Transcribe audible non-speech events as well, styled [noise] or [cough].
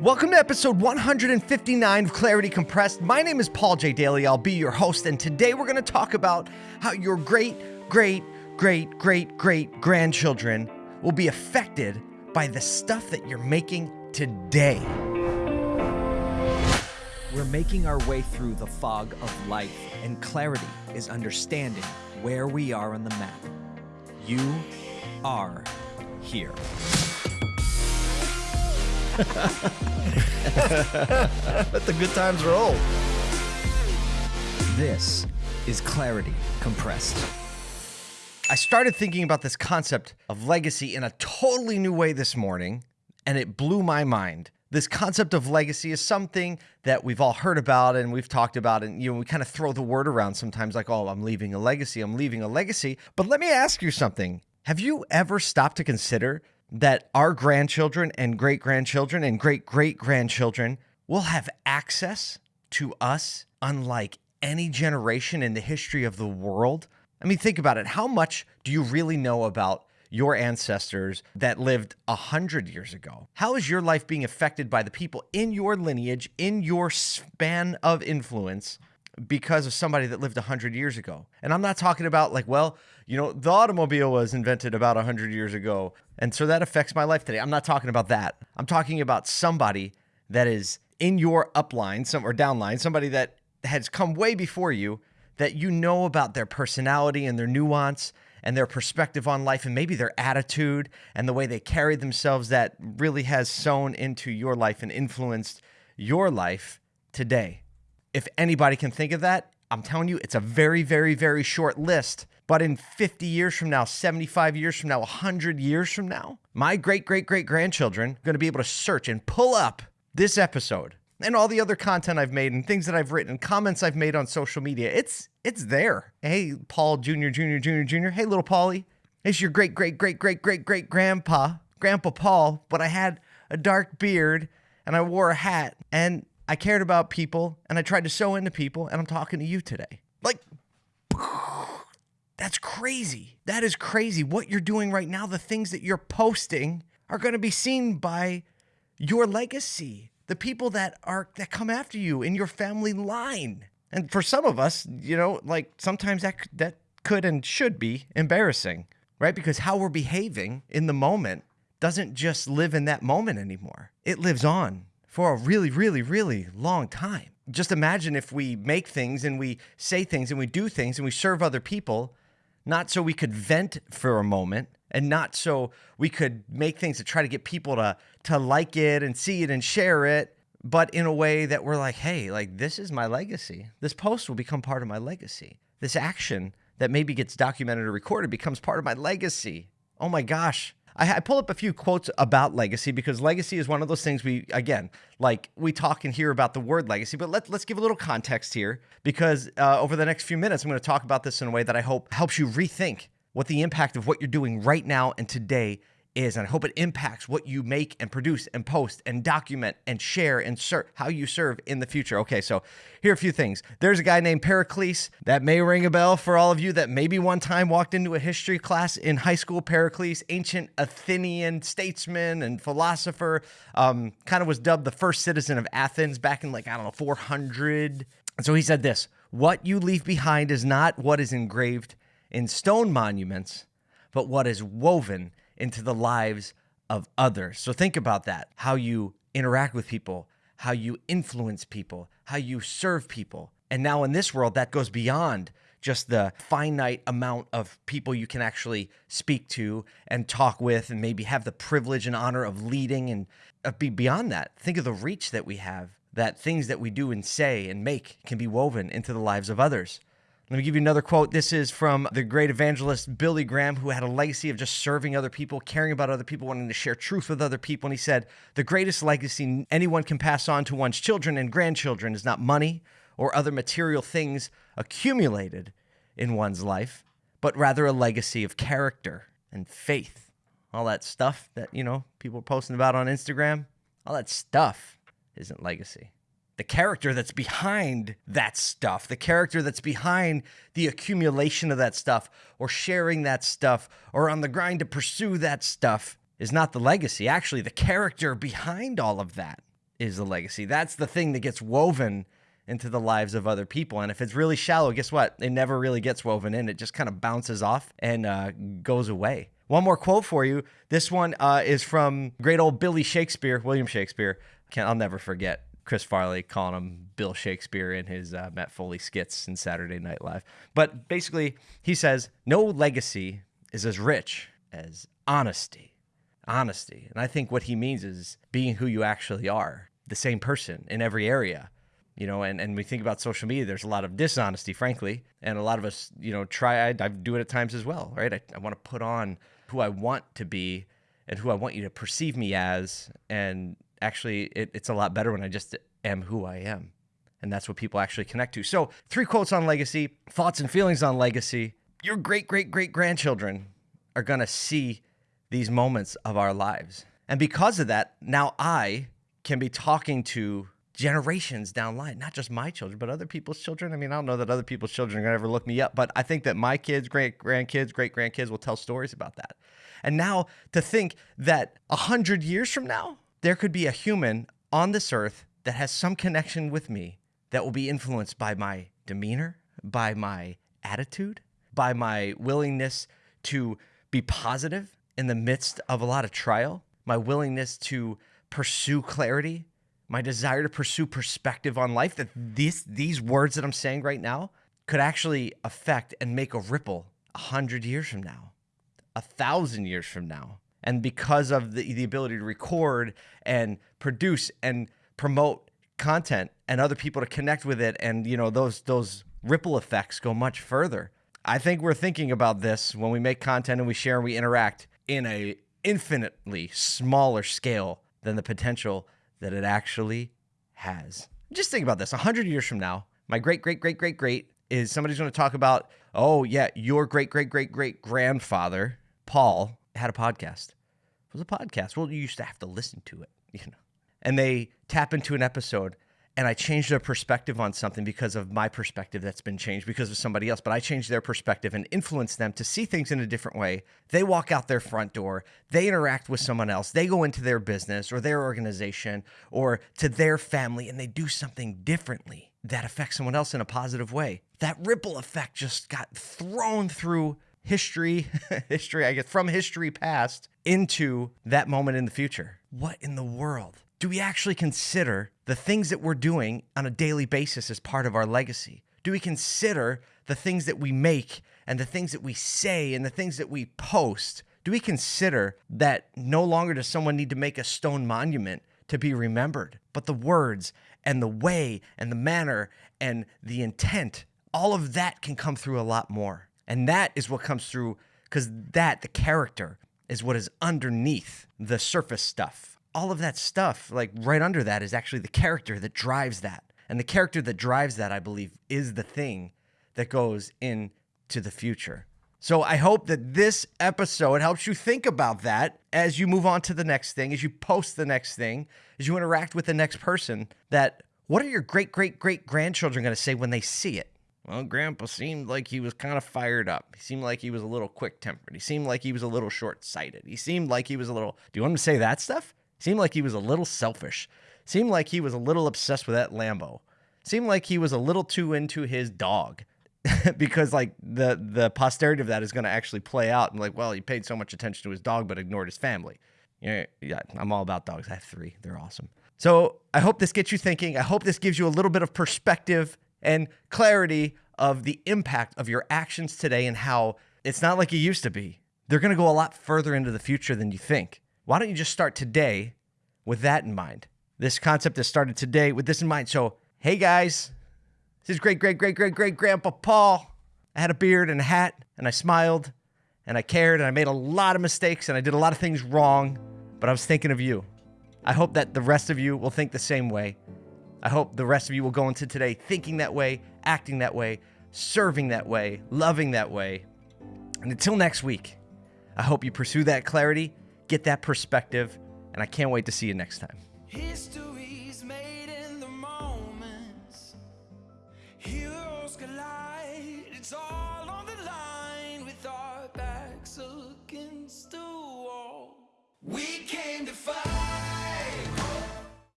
Welcome to episode 159 of Clarity Compressed. My name is Paul J. Daly. I'll be your host, and today we're going to talk about how your great, great, great, great, great grandchildren will be affected by the stuff that you're making today. We're making our way through the fog of life, and clarity is understanding where we are on the map. You are here. [laughs] Let the good times roll. This is Clarity Compressed. I started thinking about this concept of legacy in a totally new way this morning, and it blew my mind. This concept of legacy is something that we've all heard about and we've talked about, and you know, we kind of throw the word around sometimes like, oh, I'm leaving a legacy, I'm leaving a legacy. But let me ask you something. Have you ever stopped to consider that our grandchildren and great grandchildren and great great grandchildren will have access to us unlike any generation in the history of the world. I mean, think about it. How much do you really know about your ancestors that lived a hundred years ago? How is your life being affected by the people in your lineage, in your span of influence? Because of somebody that lived 100 years ago. And I'm not talking about like, well, you know, the automobile was invented about 100 years ago. And so that affects my life today. I'm not talking about that. I'm talking about somebody that is in your upline, some or downline, somebody that has come way before you that you know about their personality and their nuance and their perspective on life and maybe their attitude and the way they carry themselves that really has sown into your life and influenced your life today if anybody can think of that, I'm telling you, it's a very, very, very short list. But in 50 years from now, 75 years from now, 100 years from now, my great, great, great grandchildren are going to be able to search and pull up this episode and all the other content I've made and things that I've written, comments I've made on social media. It's it's there. Hey, Paul Jr., Jr., Jr., Jr. Hey, little Paulie. It's your great, great, great, great, great, great grandpa, Grandpa Paul, but I had a dark beard and I wore a hat. And I cared about people and I tried to sow into people, and I'm talking to you today. Like, that's crazy. That is crazy. What you're doing right now, the things that you're posting are going to be seen by your legacy, the people that are that come after you in your family line. And for some of us, you know, like sometimes that that could and should be embarrassing, right? Because how we're behaving in the moment doesn't just live in that moment anymore. It lives on for a really, really, really long time. Just imagine if we make things and we say things and we do things and we serve other people, not so we could vent for a moment and not so we could make things to try to get people to to like it and see it and share it, but in a way that we're like, hey, like this is my legacy. This post will become part of my legacy. This action that maybe gets documented or recorded becomes part of my legacy. Oh my gosh, I, I pull up a few quotes about legacy because legacy is one of those things we, again, like we talk and hear about the word legacy, but let, let's give a little context here because uh, over the next few minutes, I'm going to talk about this in a way that I hope helps you rethink what the impact of what you're doing right now and today is. And I hope it impacts what you make and produce and post and document and share and serve how you serve in the future. Okay, so here are a few things. There's a guy named Pericles that may ring a bell for all of you that maybe one time walked into a history class in high school. Pericles, ancient Athenian statesman and philosopher, um, kind of was dubbed the first citizen of Athens back in like, I don't know, 400. And so he said this What you leave behind is not what is engraved in stone monuments, but what is woven into the lives of others. So think about that how you interact with people, how you influence people, how you serve people. And now in this world, that goes beyond just the finite amount of people you can actually speak to and talk with, and maybe have the privilege and honor of leading and uh, be beyond that. Think of the reach that we have, that things that we do and say and make can be woven into the lives of others. Let me give you another quote. This is from the great evangelist Billy Graham, who had a legacy of just serving other people, caring about other people, wanting to share truth with other people. And he said, The greatest legacy anyone can pass on to one's children and grandchildren is not money or other material things accumulated in one's life, but rather a legacy of character and faith. All that stuff that, you know, people are posting about on Instagram, all that stuff isn't legacy the character that's behind that stuff, the character that's behind the accumulation of that stuff or sharing that stuff or on the grind to pursue that stuff is not the legacy. Actually, the character behind all of that is the legacy. That's the thing that gets woven into the lives of other people. And if it's really shallow, guess what? It never really gets woven in. It just kind of bounces off and uh, goes away. One more quote for you. This one uh, is from great old Billy Shakespeare, William Shakespeare. Can't, I'll never forget Chris Farley calling him Bill Shakespeare in his uh, Matt Foley skits in Saturday Night Live. But basically, he says, No legacy is as rich as honesty. Honesty. And I think what he means is being who you actually are, the same person in every area. You know, and, and we think about social media, there's a lot of dishonesty, frankly. And a lot of us, you know, try, I, I do it at times as well, right? I, I want to put on who I want to be and who I want you to perceive me as. And actually, it, it's a lot better when I just am who I am. And that's what people actually connect to. So, three quotes on legacy, thoughts and feelings on legacy. Your great, great, great grandchildren are going to see these moments of our lives. And because of that, now I can be talking to generations down line, not just my children, but other people's children. I mean, I don't know that other people's children are going to ever look me up, but I think that my kids, great grandkids, great grandkids will tell stories about that. And now to think that a hundred years from now, there could be a human on this earth that has some connection with me that will be influenced by my demeanor, by my attitude, by my willingness to be positive in the midst of a lot of trial, my willingness to pursue clarity, my desire to pursue perspective on life that these these words that I'm saying right now could actually affect and make a ripple a hundred years from now, a thousand years from now. And because of the, the ability to record and produce and promote content and other people to connect with it and you know those those ripple effects go much further. I think we're thinking about this when we make content and we share and we interact in a infinitely smaller scale than the potential that it actually has. Just think about this 100 years from now, my great, great, great, great, great is somebody's going to talk about, oh, yeah, your great, great, great, great grandfather, Paul, had a podcast. Was a podcast. Well, you used to have to listen to it, [laughs] you know. And they tap into an episode and I changed their perspective on something because of my perspective that's been changed because of somebody else. But I changed their perspective and influenced them to see things in a different way. They walk out their front door, they interact with someone else, they go into their business or their organization or to their family and they do something differently that affects someone else in a positive way. That ripple effect just got thrown through history, [laughs] history, I guess, from history past into that moment in the future. What in the world? do we actually consider the things that we're doing on a daily basis as part of our legacy? Do we consider the things that we make and the things that we say and the things that we post? Do we consider that no longer does someone need to make a stone monument to be remembered, but the words and the way and the manner and the intent, all of that can come through a lot more. And that is what comes through because that, the character, is what is underneath the surface stuff all of that stuff, like right under that, is actually the character that drives that. And the character that drives that, I believe, is the thing that goes into the future. So I hope that this episode helps you think about that as you move on to the next thing, as you post the next thing, as you interact with the next person. That what are your great, great, great grandchildren going to say when they see it? Well, Grandpa seemed like he was kind of fired up. He seemed like he was a little quick tempered. He seemed like he was a little short sighted. He seemed like he was a little. Do you want him to say that stuff? Seemed like he was a little selfish. Seemed like he was a little obsessed with that Lambo. Seemed like he was a little too into his dog. [laughs] because like the the posterity of that is going to actually play out and like well he paid so much attention to his dog but ignored his family yeah, yeah i'm all about dogs i have three they're awesome so i hope this gets you thinking i hope this gives you a little bit of perspective and clarity of the impact of your actions today and how it's not like it used to be they're going to go a lot further into the future than you think why don't you just start today with that in mind? This concept has started today with this in mind. So, hey guys, this is great, great, great, great, great grandpa Paul. I had a beard and a hat, and I smiled, and I cared, and I made a lot of mistakes, and I did a lot of things wrong, but I was thinking of you. I hope that the rest of you will think the same way. I hope the rest of you will go into today thinking that way, acting that way, serving that way, loving that way. And until next week, I hope you pursue that clarity get that perspective, and I can't wait to see you next time. History's made in the moments. Heroes collide. It's all on the line with our backs against the wall. We came to fight.